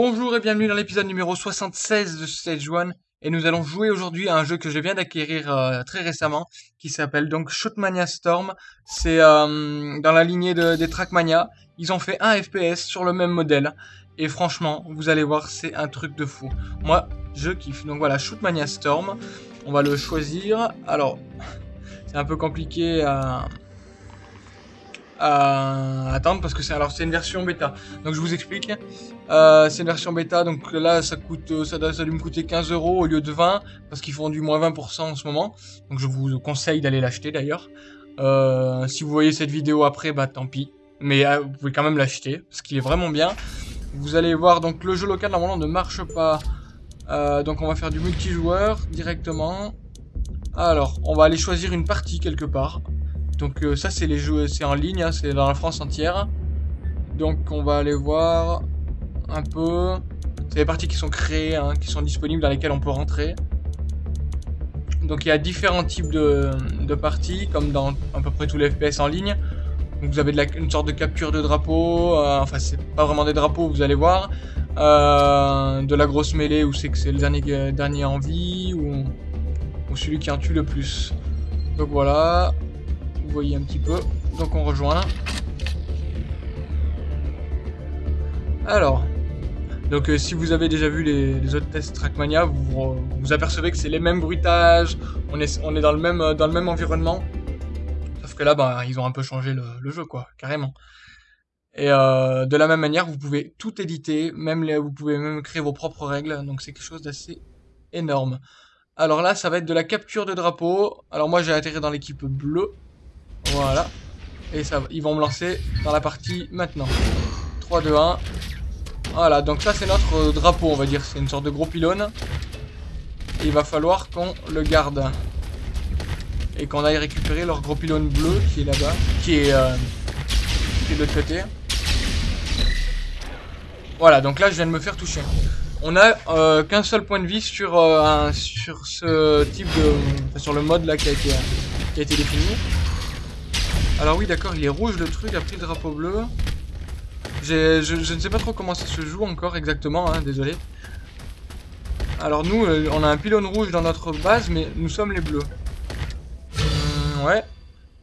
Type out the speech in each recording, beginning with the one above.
Bonjour et bienvenue dans l'épisode numéro 76 de Stage 1 et nous allons jouer aujourd'hui à un jeu que je viens d'acquérir euh, très récemment qui s'appelle donc Shootmania Storm. C'est euh, dans la lignée de, des Trackmania. Ils ont fait un FPS sur le même modèle et franchement vous allez voir c'est un truc de fou. Moi je kiffe donc voilà Shootmania Storm. On va le choisir. Alors c'est un peu compliqué à à attendre parce que c'est alors c'est une version bêta. Donc je vous explique. Euh, c'est une version bêta, donc là ça coûte ça doit, ça me coûter 15 euros au lieu de 20 parce qu'ils font du moins 20% en ce moment. Donc je vous conseille d'aller l'acheter d'ailleurs. Euh, si vous voyez cette vidéo après, bah tant pis. Mais euh, vous pouvez quand même l'acheter parce qu'il est vraiment bien. Vous allez voir donc le jeu local normalement ne marche pas. Donc on va faire du multijoueur directement. Alors on va aller choisir une partie quelque part. Donc euh, ça c'est les jeux, c'est en ligne, hein, c'est dans la France entière. Donc on va aller voir un peu. C'est les parties qui sont créées, hein, qui sont disponibles dans lesquelles on peut rentrer. Donc il y a différents types de, parties, comme dans à peu près tous les FPS en ligne. Vous avez une sorte de capture de drapeau, euh, enfin c'est pas vraiment des drapeaux, vous allez voir. Euh, de la grosse mêlée où c'est que c'est le dernier, dernier en vie, ou, ou celui qui en tue le plus. Donc voilà, voyez un petit peu. Donc on rejoint. Alors, donc euh, si vous avez déjà vu les, autres tests Trackmania, vous vous apercevez que c'est les mêmes bruitages, on est, on est dans, le même, dans le même environnement. Sauf que là, bah, ils ont un peu changé le, jeu, quoi, carrément. Et euh, de la même manière, vous pouvez tout éditer, même vous pouvez même créer vos propres règles, donc c'est quelque chose d'assez énorme. Alors là, ça va être de la capture de drapeau. Alors moi, j'ai atterri dans l'équipe bleue. Voilà. Et ça, ils vont me lancer dans la partie maintenant. 3, 2, 1. Voilà, donc ça c'est notre euh, drapeau, on va dire. C'est une sorte de gros pylône. il va falloir qu'on le garde. Et qu'on aille récupérer leur gros pylône bleu qui est là-bas. Qui est, euh, qui est de l'autre côté. Voilà, donc là je viens de me faire toucher. On a euh, qu'un seul point de vie sur, un, sur ce type de... sur le mode là qui a été, qui a été défini. Alors oui, d'accord, il est rouge le truc, après le drapeau bleu. Je, ne sais pas trop comment ça se joue encore exactement, hein, désolé. Alors nous, euh, on a un pylône rouge dans notre base, mais nous sommes les bleus. Hum, ouais,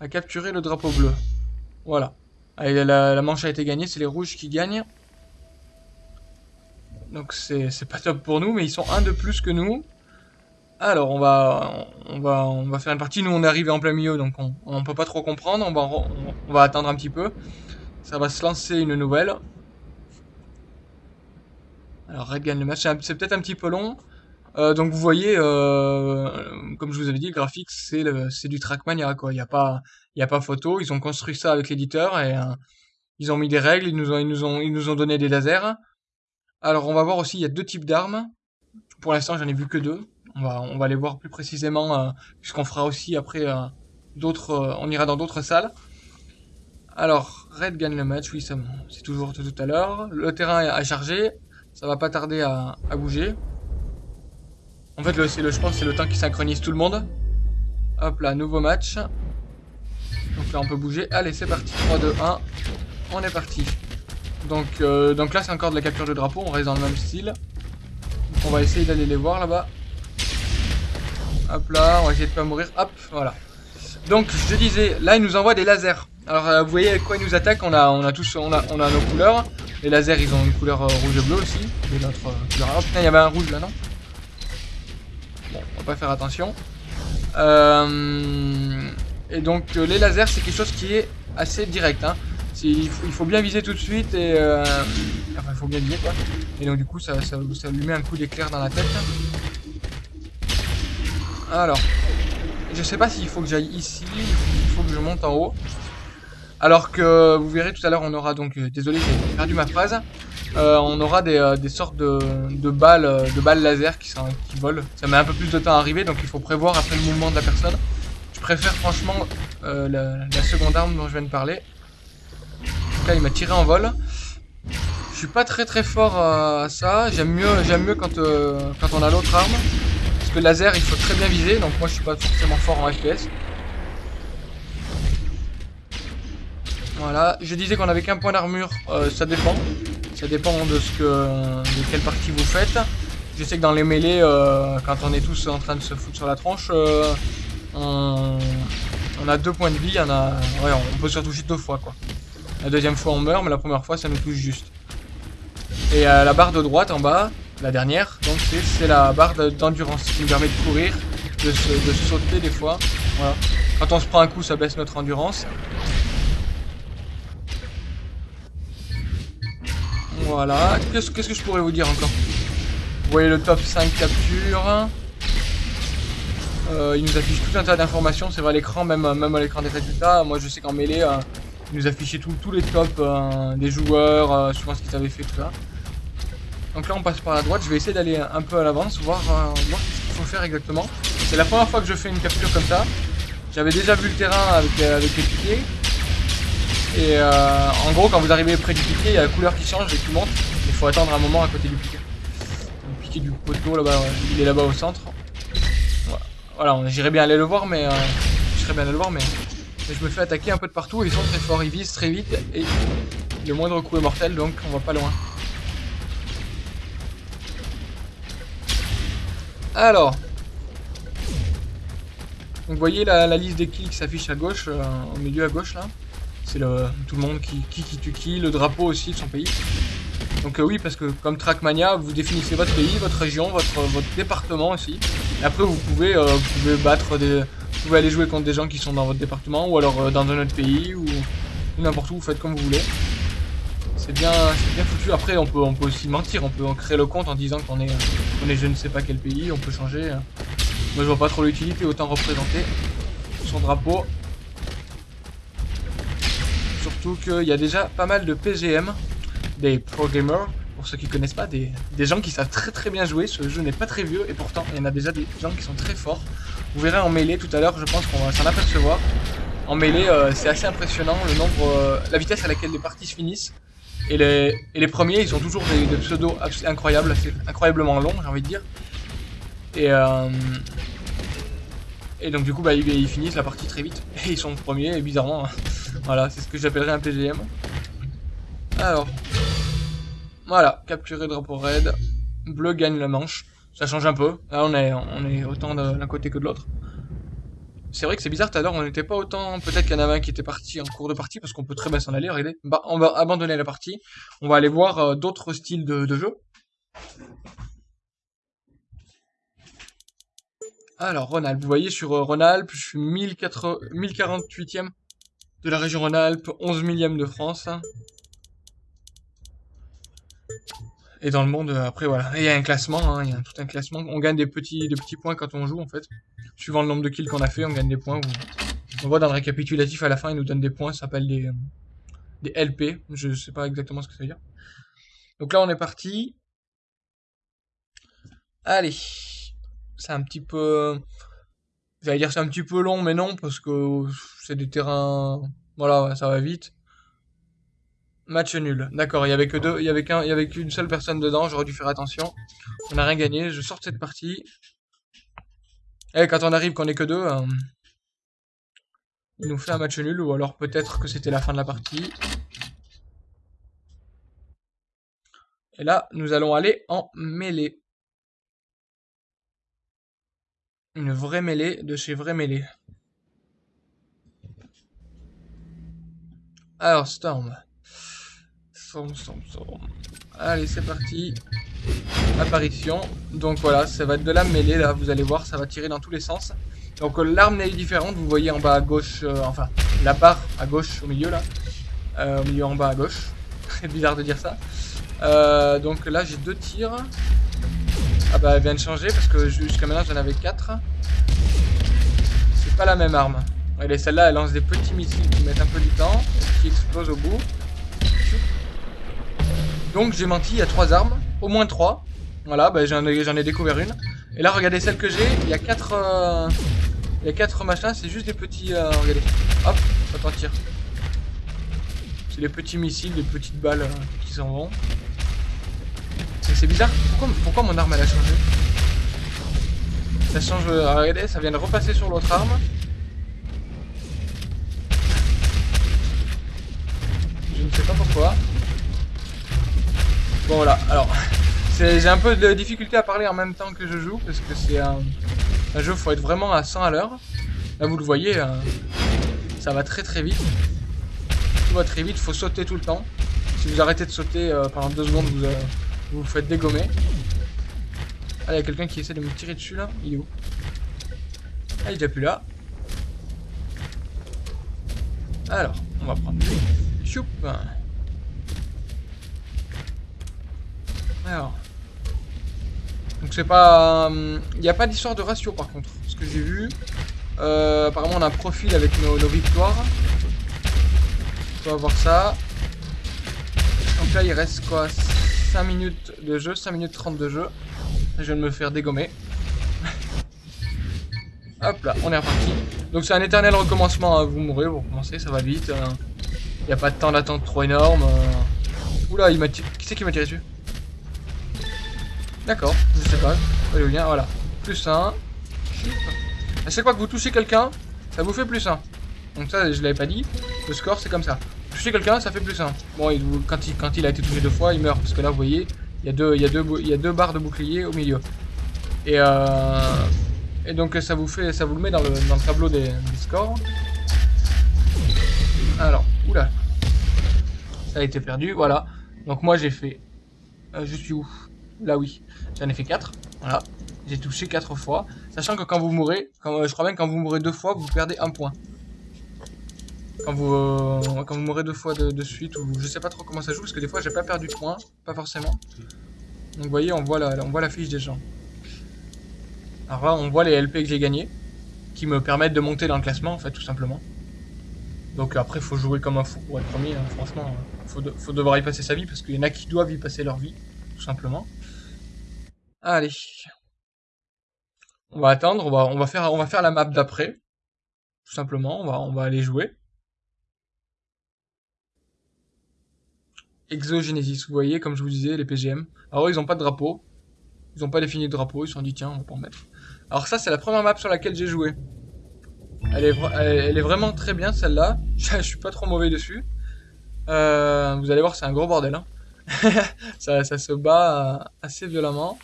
à capturer le drapeau bleu. Voilà. Allez, la, la manche a été gagnée, c'est les rouges qui gagnent. Donc c'est pas top pour nous, mais ils sont un de plus que nous. Alors, on va, on va, on va faire une partie. Nous, on est arrivé en plein milieu, donc on, on peut pas trop comprendre. On va, attendre un petit peu. Ça va se lancer une nouvelle. Alors, Red gagne le match. C'est peut-être un petit peu long. Euh, donc, vous voyez, euh, comme je vous avais dit, le graphique, c'est du Trackmania, quoi. Il n'y a pas, il y a pas photo. Ils ont construit ça avec l'éditeur et euh, ils ont mis des règles. Ils nous ont, ils nous ont, ils nous ont donné des lasers. Alors, on va voir aussi, il y a deux types d'armes. Pour l'instant, j'en ai vu que deux. On va, les voir plus précisément, euh, puisqu'on fera aussi après euh, d'autres... Euh, on ira dans d'autres salles. Alors, Red gagne le match, oui, c'est toujours tout, à l'heure. Le terrain est à charger, ça va pas tarder à, bouger. En fait, le, le, je pense c'est le temps qui synchronise tout le monde. Hop là, nouveau match. Donc là, on peut bouger. Allez, c'est parti. 3, 2, 1. On est parti. Donc, donc là, c'est encore de la capture de drapeau. On reste dans le même style. on va essayer d'aller les voir là-bas. Hop là, on va essayer de pas mourir. Hop, voilà. Donc, je disais, là, il nous envoie des lasers. Alors, euh, vous voyez quoi il nous attaque on a, tous, on nos couleurs. Les lasers, ils ont une couleur euh, rouge et bleu aussi. Et notre euh, couleur. Putain, il y avait un rouge là, non? Bon, on va pas faire attention. et donc, les lasers, c'est quelque chose qui est assez direct. Hein. Il faut, bien viser tout de suite et... enfin, il faut bien viser, quoi. Et donc, du coup, ça, ça lui met un coup d'éclair dans la tête. Alors, je sais pas s'il faut que j'aille ici, il faut que je monte en haut. Alors que vous verrez tout à l'heure, on aura donc, euh, désolé, j'ai perdu ma phrase. Euh, on aura des, euh, sortes de, balles, de balles laser qui, volent. Ça met un peu plus de temps à arriver, donc il faut prévoir après le mouvement de la personne. Je préfère franchement la, seconde arme dont je viens de parler. Là, il m'a tiré en vol. Je suis pas très très fort à ça. J'aime mieux, mieux quand on a l'autre arme le laser, il faut très bien viser, donc moi je suis pas forcément fort en FPS. Voilà, je disais qu'on avait qu'un point d'armure, euh, ça dépend. Ça dépend de ce que de quelle partie vous faites. Je sais que dans les mêlées, euh, quand on est tous en train de se foutre sur la tronche, euh, on, a deux points de vie. On, a, on peut se retoucher deux fois. quoi. La deuxième fois, on meurt, mais la première fois, ça nous touche juste. Et la barre de droite en bas, la dernière, donc c'est la barre d'endurance qui nous permet de courir, de, sauter des fois. Quand on se prend un coup, ça baisse notre endurance. Voilà. Qu'est-ce que je pourrais vous dire encore? Vous voyez le top 5 capture. Euh, il nous affiche tout un tas d'informations, c'est vrai à l'écran, même, même à l'écran des résultats. Moi je sais qu'en mêlée, euh, il nous affichait tous les tops euh, des joueurs, souvent ce qu'ils avaient fait, tout ça. Donc là on passe par la droite, je vais essayer d'aller un peu à l'avance, voir, voir ce qu'il faut faire exactement. C'est la première fois que je fais une capture comme ça. J'avais déjà vu le terrain avec, avec les piquets. Et euh, en gros, quand vous arrivez près du piquet, il y a la couleur qui change et qui monte. Il faut attendre un moment à côté du piquet. Le piquet du poteau, là-bas, il est là-bas au centre. Voilà, j'irais bien aller le voir, mais... Euh, serais bien aller le voir, mais... je me fais attaquer un peu de partout ils sont très forts. Ils visent très vite et le moindre coup est mortel, donc on va pas loin. Alors... Vous voyez la, liste des kills qui s'affiche à gauche, euh, au milieu à gauche là. C'est tout le monde qui, qui, qui tue qui, le drapeau aussi de son pays. Donc euh, oui, parce que comme Trackmania, vous définissez votre pays, votre région, votre, département aussi. Après, vous pouvez, euh, vous pouvez battre des... Vous pouvez aller jouer contre des gens qui sont dans votre département, ou alors dans un autre pays, ou, n'importe où, vous faites comme vous voulez. C'est bien, bien foutu. Après, on peut, on peut aussi mentir, on peut créer le compte en disant qu'on est, est je ne sais pas quel pays, on peut changer. Moi, je vois pas trop l'utilité, autant représenter son drapeau Surtout qu'il y a déjà pas mal de PGM, des pro gamers, pour ceux qui connaissent pas, des, gens qui savent très très bien jouer. Ce jeu n'est pas très vieux et pourtant il y en a déjà des gens qui sont très forts. Vous verrez en mêlée tout à l'heure, je pense qu'on va s'en apercevoir. En mêlée, euh, c'est assez impressionnant le nombre, euh, la vitesse à laquelle les parties se finissent. Et les, les premiers, ils ont toujours des, pseudos incroyables, incroyablement longs, j'ai envie de dire. Et, euh, et donc du coup, bah, ils, finissent la partie très vite. Et ils sont premiers, et bizarrement, voilà, c'est ce que j'appellerais un PGM. Alors. Voilà, capturer drapeau raid. Bleu gagne la manche. Ça change un peu. Là, on est, on est autant de l'un côté que de l'autre. C'est vrai que c'est bizarre, tout à l'heure, on n'était pas autant... Peut-être qu'il y en avait un qui était parti en cours de partie, parce qu'on peut très bien s'en aller, regardez. Bah, on va abandonner la partie. On va aller voir euh, d'autres styles de, jeu. Alors, Ronald, vous voyez sur euh, Ronald, je suis 1048ème de la région Rhône-Alpes, 11 millième de France. Et dans le monde, après voilà, il y a un classement, hein, il y a tout un classement. On gagne des petits, des petits points quand on joue en fait. Suivant le nombre de kills qu'on a fait, on gagne des points. On voit dans le récapitulatif à la fin, il nous donne des points, ça s'appelle des, LP. Je sais pas exactement ce que ça veut dire. Donc là, on est parti. Allez, c'est un petit peu J'allais dire c'est un petit peu long, mais non, parce que c'est des terrains... Voilà, ça va vite. Match nul. D'accord, il y avait que deux, il y avait avait qu'une seule personne dedans, j'aurais dû faire attention. On n'a rien gagné, je sors de cette partie. Et eh, quand on arrive qu'on est que deux, euh, il nous fait un match nul, ou alors peut-être que c'était la fin de la partie. Et là, nous allons aller en mêlée. Une vraie mêlée de chez Vrai Mêlée. Alors, Storm. Allez, c'est parti. Apparition. Donc voilà, ça va être de la mêlée, là, vous allez voir, ça va tirer dans tous les sens. Donc euh, l'arme est différente, vous voyez en bas à gauche, euh, enfin, la barre à gauche, au milieu, là. Euh, au milieu en bas à gauche. C'est bizarre de dire ça. donc là, j'ai deux tirs. Ah bah elle vient de changer parce que jusqu'à maintenant j'en avais 4. C'est pas la même arme. est celle-là elle lance des petits missiles qui mettent un peu du temps qui explosent au bout. Donc j'ai menti, il y a 3 armes, au moins 3. Voilà, bah, j'en ai, découvert une. Et là regardez celle que j'ai, il y a 4 euh, il y a 4 machins, c'est juste des petits... Euh, regardez, hop, ça t'en tire. C'est des petits missiles, des petites balles euh, qui s'en vont c'est bizarre. Pourquoi, mon arme elle a changé? Ça change. Regardez, ça vient de repasser sur l'autre arme. Voilà, alors j'ai un peu de difficulté à parler en même temps que je joue parce que c'est un, jeu, faut être vraiment à 100 à l'heure. Là vous le voyez, euh, ça va très très vite. Tout va très vite, faut sauter tout le temps. Si vous arrêtez de sauter euh, pendant deux secondes, vous, euh, vous vous faites dégommer. Ah, il y a quelqu'un qui essaie de me tirer dessus là. Il est où? Ah, il est déjà plus là. Alors, on va prendre. Choup. Alors. Donc c'est pas... Il euh, n'y a pas d'histoire de ratio par contre. Ce que j'ai vu. Euh, apparemment on a un profil avec nos, victoires. On va voir ça. Donc là il reste quoi? 5 minutes de jeu, 5 minutes 30 de jeu. Je viens de me faire dégommer. Hop là, on est reparti. Donc c'est un éternel recommencement, hein. vous mourrez, vous recommencez, ça va vite. Il hein. n'y a pas de temps d'attente trop énorme. Euh. Oula, il m'a Qui c'est qui m'a tiré dessus? D'accord, je sais pas. Allez, bien, voilà. Plus 1. À chaque fois que vous touchez quelqu'un, ça vous fait plus 1. Donc ça, je l'avais pas dit. Le score, c'est comme ça. Toucher quelqu'un, ça fait plus 1. Bon, quand, il, quand il a été touché deux fois, il meurt. Parce que là, vous voyez, il y a deux, il y a deux, barres de bouclier au milieu. Et euh... Et donc ça vous fait, ça vous le met dans le, dans le tableau des, scores. Alors, oula. Ça a été perdu, voilà. Donc moi j'ai fait... Euh, je suis où? Là oui. J'en ai fait 4. Voilà. J'ai touché 4 fois. Sachant que quand vous mourrez, quand, euh, je crois même quand vous mourrez deux fois, vous perdez un point. Quand vous, euh, mourrez deux fois de, suite, ou je sais pas trop comment ça joue, parce que des fois j'ai pas perdu de points, pas forcément. Donc vous voyez, on voit la, on voit fiche des gens. Alors là, on voit les LP que j'ai gagnés, qui me permettent de monter dans le classement, en fait, tout simplement. Donc après, faut jouer comme un fou pour être premier, hein. franchement. Faut, faut devoir y passer sa vie, parce qu'il y en a qui doivent y passer leur vie, tout simplement. Allez. On va attendre, on va, faire, la map d'après. Tout simplement, on va, aller jouer. Exogenesis, vous voyez, comme je vous disais, les PGM. Alors ils ont pas de drapeau. Ils ont pas défini de drapeau, ils se sont dit tiens, on va pas en mettre. Alors ça, c'est la première map sur laquelle j'ai joué. Elle est, vraiment très bien celle-là. Je suis pas trop mauvais dessus. Euh, vous allez voir, c'est un gros bordel. Hein. ça, ça, se bat euh, assez violemment.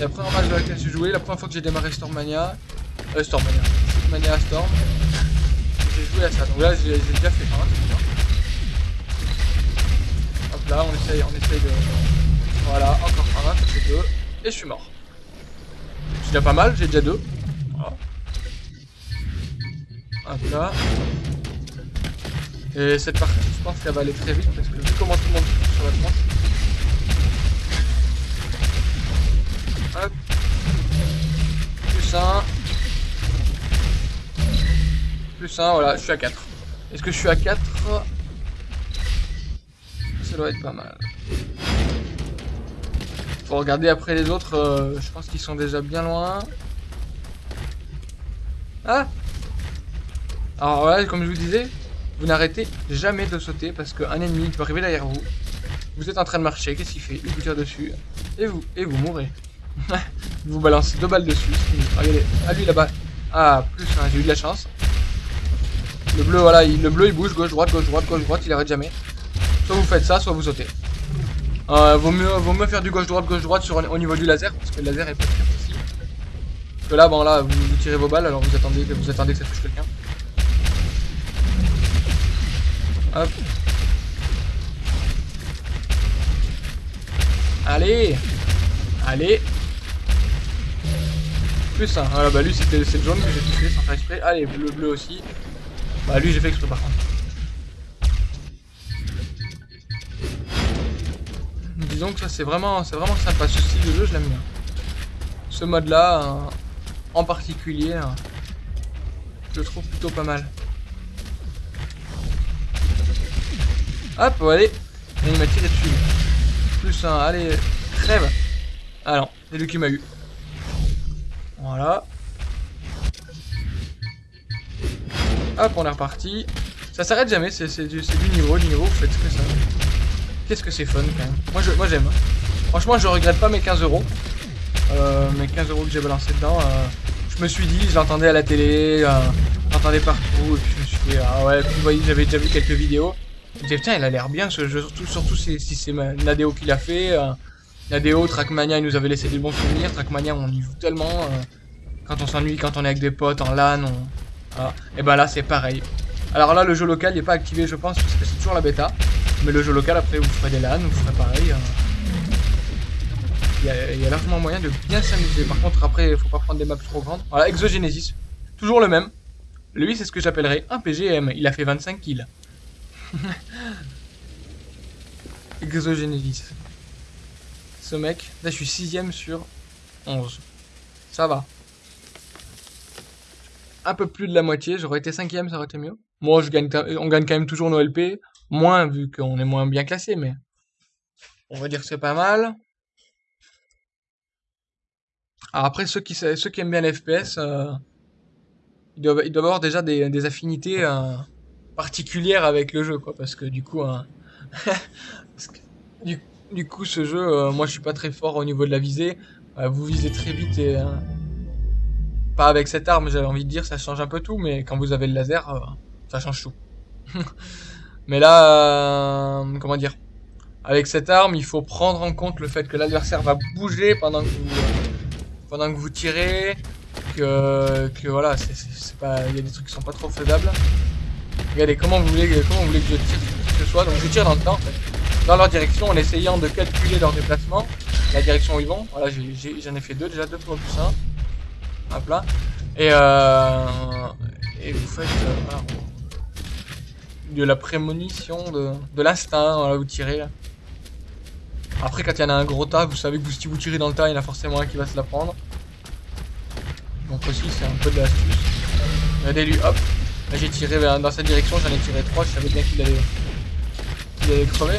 La première match sur laquelle j'ai joué, la première fois que j'ai démarré Stormania. Euh, Stormania. Mania Storm. J'ai joué à ça. Donc là, j'ai déjà fait un, Hop là, on essaye, on essaye de... Voilà, encore un, ça fait deux. Et je suis mort. C'est déjà pas mal, j'ai déjà deux. Voilà. Hop là. Et cette partie, je pense qu'elle va aller très vite parce que vu comment tout le monde sur la tranche. Hop. Plus un. Plus un, voilà, je suis à 4. Est-ce que je suis à 4 Ça doit être pas mal. Faut regarder après les autres, euh, je pense qu'ils sont déjà bien loin. Ah Alors voilà, comme je vous disais, vous n'arrêtez jamais de sauter parce qu'un ennemi peut arriver derrière vous. Vous êtes en train de marcher, qu'est-ce qu'il fait? Il vous tire dessus. Et vous, et vous mourrez. Vous balancez deux balles dessus. Regardez, à lui là-bas. Ah, plus un, j'ai eu de la chance. Le bleu, voilà, le bleu il bouge, gauche, droite, gauche, droite, gauche, droite, il arrête jamais. Soit vous faites ça, soit vous sautez. Euh, vaut, mieux, vaut mieux faire du gauche-droite, gauche-droite sur au niveau du laser, parce que le laser est pas très. Parce que là, bon là, vous, tirez vos balles, alors vous attendez, vous attendez que ça touche quelqu'un. Hop. Allez Allez Plus un. Voilà, bah lui c'était le jaune que j'ai touché sans faire exprès. Allez, bleu bleu aussi. Bah lui j'ai fait exprès par contre. Disons que ça c'est vraiment, vraiment sympa. Ce style de jeu, je l'aime bien. Ce mode là, en particulier, euh, je le trouve plutôt pas mal. Hop, allez. Il m'a tiré dessus. Plus un, allez, crève. Ah non, c'est lui qui m'a eu. Voilà. Hop, on est reparti. Ça s'arrête jamais, c'est du, niveau, du niveau, vous faites ce que ça. Qu'est-ce que c'est fun quand même. Moi j'aime. J'aime. Franchement, je regrette pas mes 15 euros. Euh, mes 15 euros que j'ai balancé dedans. Euh, je me suis dit, je l'entendais à la télé, euh, j'entendais partout, et puis je me suis dit, ah ouais, vous voyez, j'avais déjà vu quelques vidéos. Je disais, putain, il a l'air bien ce jeu, surtout, surtout si, si c'est Nadeo qui l'a fait. Euh, Nadeo, Trackmania, il nous avait laissé des bons souvenirs. Trackmania, on y joue tellement. Quand on s'ennuie, quand on est avec des potes en LAN, on... Et ben là, c'est pareil. Alors là, le jeu local n'est pas activé, je pense, parce que c'est toujours la bêta. Mais le jeu local, après, vous ferez des LAN, vous ferez pareil. Euh. Il y, a, largement moyen de bien s'amuser. Par contre, après, il faut pas prendre des maps trop grandes. Voilà, Exogenesis. Toujours le même. Lui, c'est ce que j'appellerais un PGM. Il a fait 25 kills. Exogenesis. Ce mec, là, je suis 6 sur 11. Ça va. Un peu plus de la moitié. J'aurais été 5 ça aurait été mieux. Moi, je gagne, on gagne quand même toujours nos LP. Moins, vu qu'on est moins bien classé, mais... On va dire que c'est pas mal. Alors après, ceux qui, ceux qui aiment bien l'FPS, euh, ils, doivent, avoir déjà des, affinités euh, particulières avec le jeu, quoi. Parce que du coup, euh, du, du, coup, ce jeu, moi je suis pas très fort au niveau de la visée. vous visez très vite et... pas avec cette arme, j'avais envie de dire, ça change un peu tout, mais quand vous avez le laser, ça change tout. mais là, comment dire avec cette arme, il faut prendre en compte le fait que l'adversaire va bouger pendant que vous, pendant que vous tirez, que, que voilà, il y a des trucs qui sont pas trop faisables. Regardez comment vous voulez, comment vous voulez que je tire ce soit. Donc je tire dans le temps, dans leur direction, en essayant de calculer leur déplacement, la direction où ils vont. Voilà, j'en ai, fait deux déjà, deux fois plus un. Hop là. Et, euh, et vous faites euh, de la prémonition, de, de l'instinct, voilà, vous tirez là. Après, quand il y en a un gros tas, vous savez que si vous tirez dans le tas, il y en a forcément un qui va se la prendre. Donc aussi, c'est un peu de l'astuce. Regardez lui, hop. J'ai tiré dans cette direction, j'en ai tiré trois, je savais bien qu'il allait, qu'il allait crever.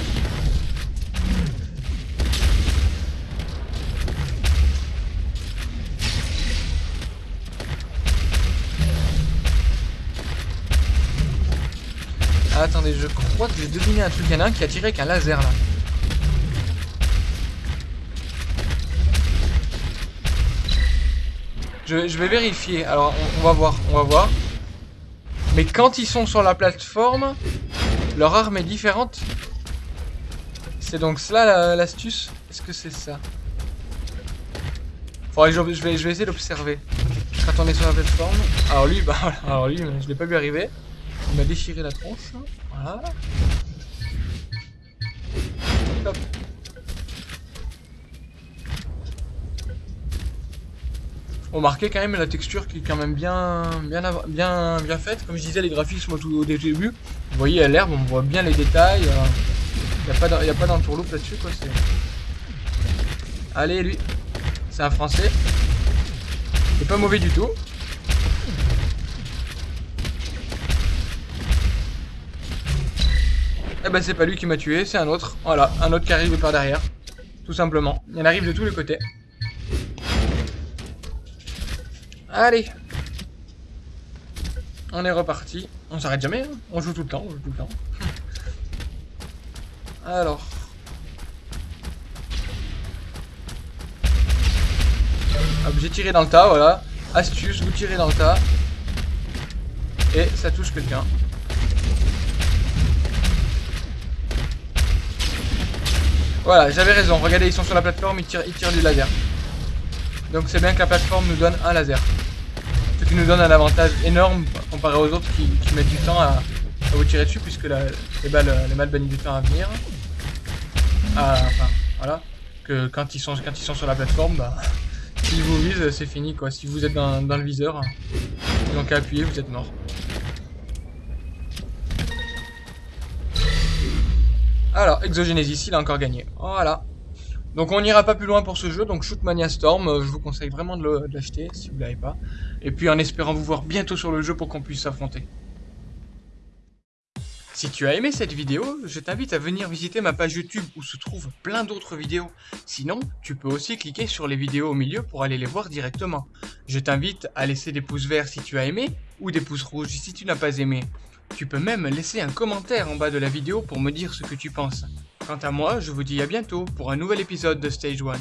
Attendez, je crois que j'ai deviné un truc. Il y en a un qui a tiré avec un laser là. Je, vais vérifier. Alors, on, va voir, on va voir. Mais quand ils sont sur la plateforme, leur arme est différente. C'est donc cela l'astuce? Est-ce que c'est ça? Faudrait je, vais, je vais essayer d'observer. Quand on est sur la plateforme. Alors lui, bah alors lui, je l'ai pas vu arriver. Il m'a déchiré la tronche. Voilà. Hop. Remarquez quand même la texture qui est quand même bien, bien, bien, faite. Comme je disais, les graphismes au début. Vous voyez à l'herbe, on voit bien les détails. Il n'y a pas d'entourloupe là-dessus. quoi. Allez, lui. C'est un français. C'est pas mauvais du tout. Eh ben c'est pas lui qui m'a tué, c'est un autre. Voilà, un autre qui arrive par derrière. Tout simplement. Il en arrive de tous les côtés. Allez On est reparti. On s'arrête jamais, hein. on joue tout le temps, on joue tout le temps. Alors. j'ai tiré dans le tas, voilà. Astuce, vous tirez dans le tas. Et ça touche quelqu'un. Voilà, j'avais raison. Regardez, ils sont sur la plateforme, ils tirent, ils tirent du laser. Donc c'est bien que la plateforme nous donne un laser ce qui nous donne un avantage énorme comparé aux autres qui, mettent du temps à, vous tirer dessus puisque les balles, les balles bannissent du temps à venir. Ah, enfin, voilà. Que quand ils sont, quand ils sont sur la plateforme, bah, s'ils vous visent, c'est fini quoi. Si vous êtes dans, le viseur, ils n'ont qu'à appuyer, vous êtes mort. Alors, Exogenesis, il a encore gagné. Voilà. Donc on n'ira pas plus loin pour ce jeu, donc Shootmania Storm, euh, je vous conseille vraiment de l'acheter si vous ne l'avez pas. Et puis en espérant vous voir bientôt sur le jeu pour qu'on puisse s'affronter. Si tu as aimé cette vidéo, je t'invite à venir visiter ma page YouTube où se trouvent plein d'autres vidéos. Sinon, tu peux aussi cliquer sur les vidéos au milieu pour aller les voir directement. Je t'invite à laisser des pouces verts si tu as aimé, ou des pouces rouges si tu n'as pas aimé. Tu peux même laisser un commentaire en bas de la vidéo pour me dire ce que tu penses. Quant à moi, je vous dis à bientôt pour un nouvel épisode de Stage 1.